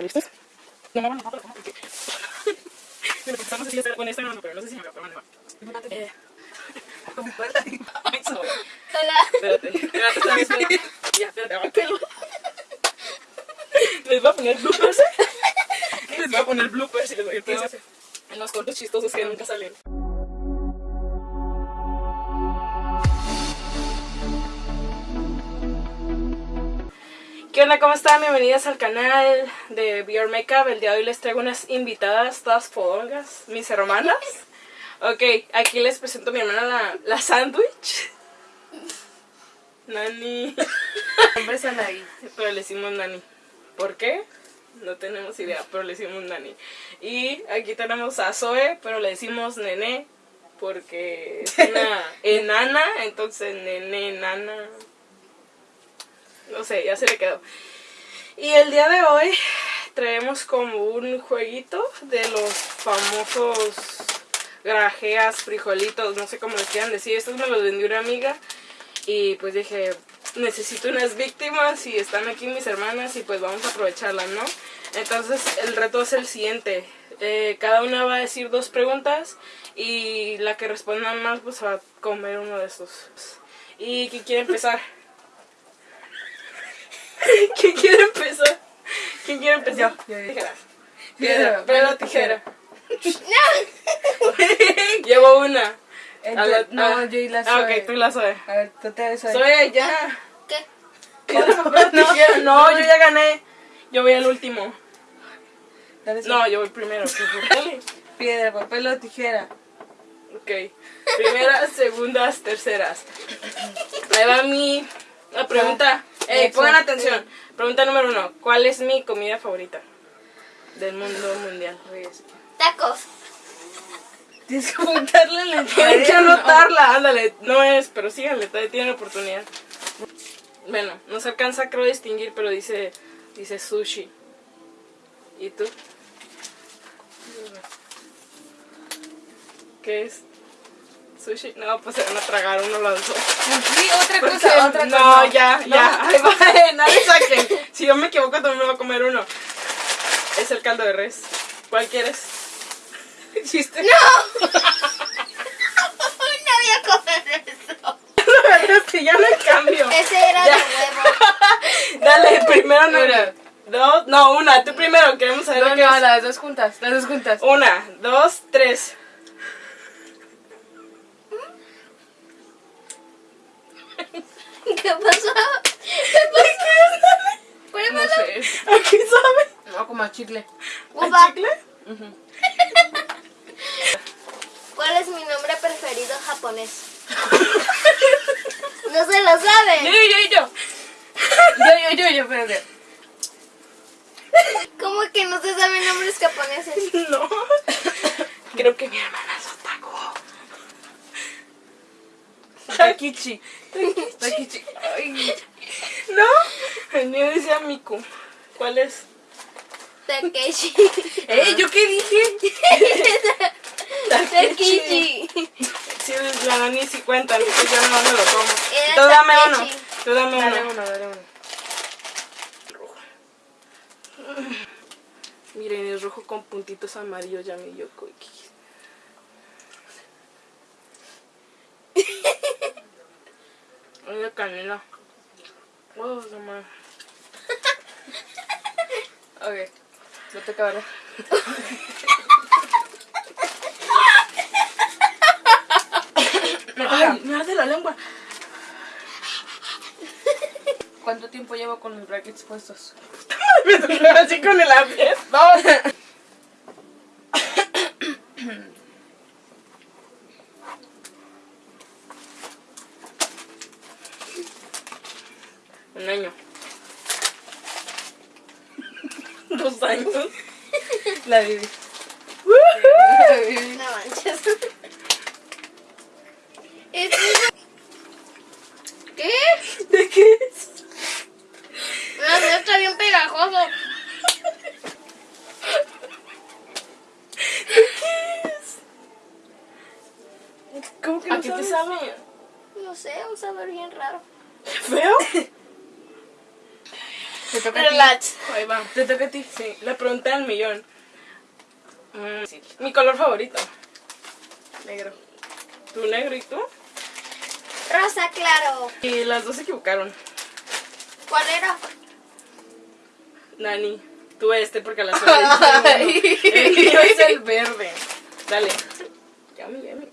¿Listos? No, no, no, no, no, sé si está con esta no, pero no sé si me va a probar. Eh... Hola. Espérate, espérate. Ya, espérate. Les voy a poner bloopers. Les voy a poner bloopers y les voy a ir en los cortos chistosos que nunca salen. ¿Qué onda? ¿Cómo están? Bienvenidas al canal de Bior Makeup. El día de hoy les traigo unas invitadas, todas fodongas, mis hermanas. Ok, aquí les presento a mi hermana la, la sándwich. Nani. Nombre es Anaí. Pero le decimos Nani. ¿Por qué? No tenemos idea, pero le decimos Nani. Y aquí tenemos a Zoe, pero le decimos Nene. Porque es una enana, entonces Nene, enana. No sé, ya se le quedó. Y el día de hoy traemos como un jueguito de los famosos grajeas, frijolitos, no sé cómo les quieran decir. Estos me los vendió una amiga y pues dije, necesito unas víctimas y están aquí mis hermanas y pues vamos a aprovecharlas, ¿no? Entonces el reto es el siguiente. Eh, cada una va a decir dos preguntas y la que responda más pues va a comer uno de estos. ¿Y quién quiere empezar? ¿Quién quiere empezar? ¿Quién quiere empezar? Yo, yo, yo. Tijera. Piedra, papel, tijera. Llevo una. La- no, ah, yo y la Ah, Zoe. ok, tú la Zoe. A ver, tú te ves Zoe, ya. ¿Qué? Piedra, papel, tijera. No, yo ya gané. Yo voy al último. Dale. No, yo voy primero. Piedra, papel o tijera. Ok. Primeras, segundas, terceras. Ahí va mi la pregunta. Ey, Eso. pongan atención. Pregunta número uno. ¿Cuál es mi comida favorita? Del mundo mundial. Tacos. Tienes que apuntarle en la Tienen que anotarla, ándale. No es, pero síganle, todavía tienen oportunidad. Bueno, no se alcanza creo a distinguir, pero dice, dice sushi. ¿Y tú? ¿Qué es? ¿Sushi? No, pues se van a tragar uno los dos. Sí, otra Porque- cosa, otra cosa. No, ya, No. ya. Eh, nadie saquen. Si yo me equivoco, también me voy a comer uno. Es el caldo de res. ¿Cuál quieres? Chiste. No voy a comer eso. La verdad es que ya no hay cambio. Ese era Ya. de huevo. Dale, primero no. Dos, no, una. Tú primero, queremos saber No, qué no, es. las dos juntas, las dos juntas. Una, dos, tres. ¿Qué pasó? ¿Qué pasó? ¿Qué No sé. ¿Aquí sabe? No, como a chicle. ¿A chicle? ¿Cuál es mi nombre preferido japonés? No se lo Yo, sabe. yo, yo, yo. Yo, yo, yo, yo, espérate. ¿Cómo que no se saben nombres japoneses? No. Creo que mi hermana es otaku. Takichi. Takichi. Ay. ¿No? El mío decía Miku. ¿Cuál es? Takeshi. ¿Eh? ¿Yo qué dije? Takeshi. Sí, la nani sí cuenta, entonces yo no me lo. Era Tú dame uno. Tú dame Dale uno. uno, dale uno. Miren, es rojo con puntitos amarillos, ya mi Yoko. Ay, de canela. No mames. Ok. No te toca. Ay, me arde la lengua. ¿Cuánto tiempo llevo con mis brackets puestos? Me así con el lápiz. Vamos. Un año. Dos años. La viví. No manches. ¿Qué? ¿De qué es? No, no está bien pegajoso. ¿Cómo que ¿A no qué te sabes? No sé, un sabor bien raro. ¿Feo? Te toca a ti. Relax. Ahí va. Te toca a ti. Sí, la pregunta del millón. Mm, sí. Mi color favorito. Negro. ¿Tú negro y tú? Rosa claro. Y las dos se equivocaron. ¿Cuál era? Nani, tú este porque la suena Ay. El mío es el verde. Dale. Yami, yami.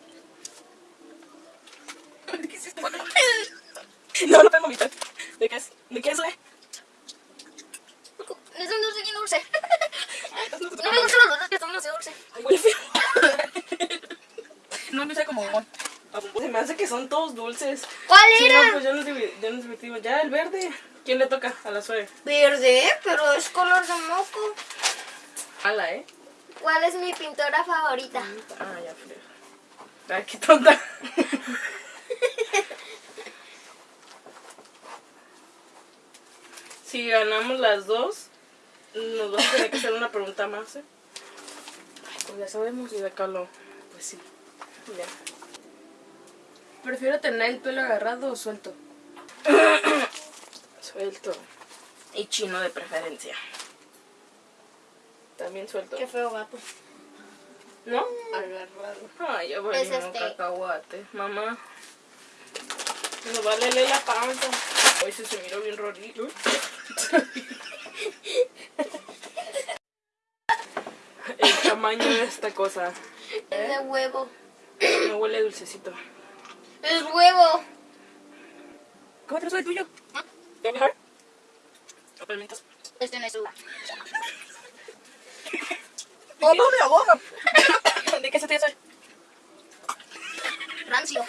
¿Qué es? No, no tengo mitad. ¿De qué es? ¿De qué es, eh? Es un dulce bien dulce. No, No me gustan los dulces que son dulce dulce. Ay, huele feo. Bombón. Se me hace que son todos dulces. ¿Cuál Sí, era? no, pues ya nos, ya nos divertimos. Ya, el verde. ¿Quién le toca? A la suave. Verde, pero es color de moco. Ala, ¿eh? ¿Cuál es mi pintora favorita? Ah, ya frío. Ay, qué tonta. si ganamos las dos, nos vas a tener que hacer una pregunta más, ¿eh? Ay, pues ya sabemos y de Carlo. Pues sí. Ya. Prefiero tener el pelo agarrado o suelto. Suelto. Y chino de preferencia. También suelto. Qué feo gato. ¿No? Agarrado. Ay, ya voy a este. cacahuate. Mamá. No va a leer la panza. Hoy sí se miró bien rorito. El tamaño de esta cosa. Es de huevo. No huele dulcecito. Es huevo. ¿Cómo te el tuyo? ¿Quieres dejar? ¿No permitas? Este no es uva. ¡Oh, no, mi boca! ¿De qué se te hace? Rancio.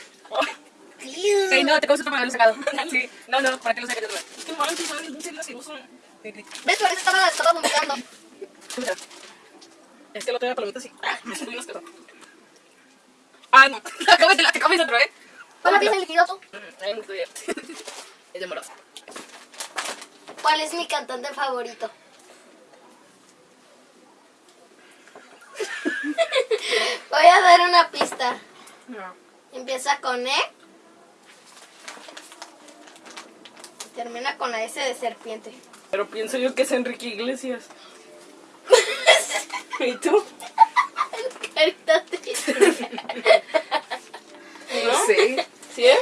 Ey, no, te causa para haberlo sacado. Sí. No, no, para que lo saques. ¿Qué manches? ¿Sabes? Dulce bien asqueroso. ¿Ves? Por eso estaba, estaba vomitando. Escucha. Es que lo tengo palomitas y... ¡Ah! Me bien asqueroso. Ah, no. Cómetela, te comes otro, ¿eh? ¿Cuál estoy Es de moroso. ¿Cuál es mi cantante favorito? Voy a dar una pista. No. Empieza con E. y Termina con la S de serpiente. Pero pienso yo que es Enrique Iglesias. ¿Y tú? ¿No? Sí. ¿Sí es?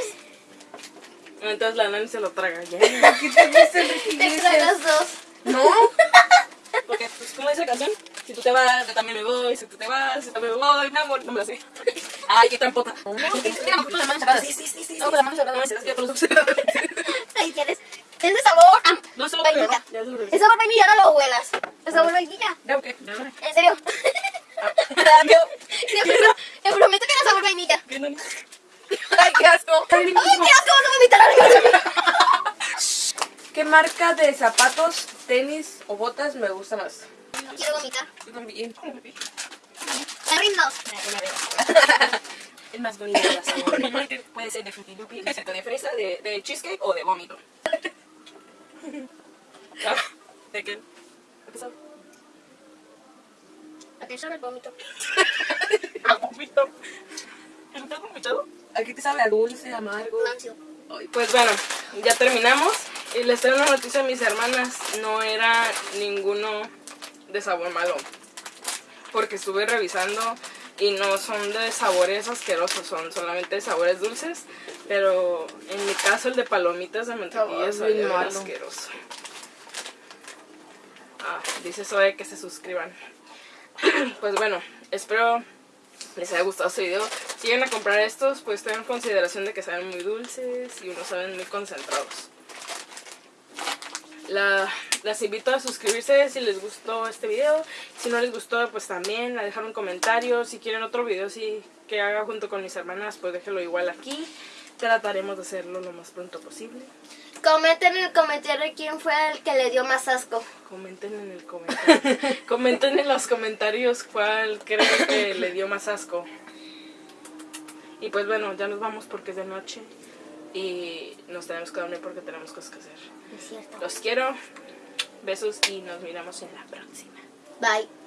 Entonces la nani se lo traga. Ya. ¿Qué te gusta Enrique Te Iglesias? tragas dos. No. Porque, pues, ¿cómo dice la canción? Si tú te vas, yo también me voy. Si tú te vas, yo también me voy. Mi amor, no me la sé. Ay, qué trampota. Poquito de manos cerradas. Sí, sí, sí, sí. No, con las manos cerradas. No, sí, yo con los ojos. Ahí tienes. Es de sabor. ah, No se lo vainilla. Es sabor vainilla, no lo huelas. Es sabor vainilla. Ya, ok. En serio. Te prometo, que era sabor vainilla. Ay, qué asco. ¡Ay, qué asco! ¡Vas a vomitar algo! ¿Qué marca de zapatos, tenis o botas me gusta más? Quiero vomitar. Yo también. El más bonito sabor. Puede ser de Fruity Loopy, de de fresa, de, de cheesecake o de vómito. Ah, ¿De qué? ¿A qué sabe el vómito? A vómito. ¿Estás vomitado? Aquí te sabe a dulce, amargo. Pues bueno, ya terminamos. Y les traigo una noticia a mis hermanas. No era ninguno de sabor malo. Porque estuve revisando y no son de sabores asquerosos, son solamente de sabores dulces. Pero en mi caso el de palomitas de mantequilla malo. asqueroso. Ah, dice Zoe que se suscriban. pues bueno, espero les haya gustado este video. Si llegan a comprar estos, pues tengan consideración de que saben muy dulces y unos saben muy concentrados. La- las invito a suscribirse si les gustó este video. Si no les gustó, pues también a dejar un comentario. Si quieren otro video sí, que haga junto con mis hermanas, pues déjenlo igual aquí. Trataremos de hacerlo lo más pronto posible. Comenten en el comentario quién fue el que le dio más asco. Comenten en el comentario. Comenten en los comentarios cuál creen que le dio más asco. Y pues bueno, ya nos vamos porque es de noche. Y nos tenemos que dormir porque tenemos cosas que hacer. Es cierto. Los quiero. Besos y nos miramos en la próxima. Bye.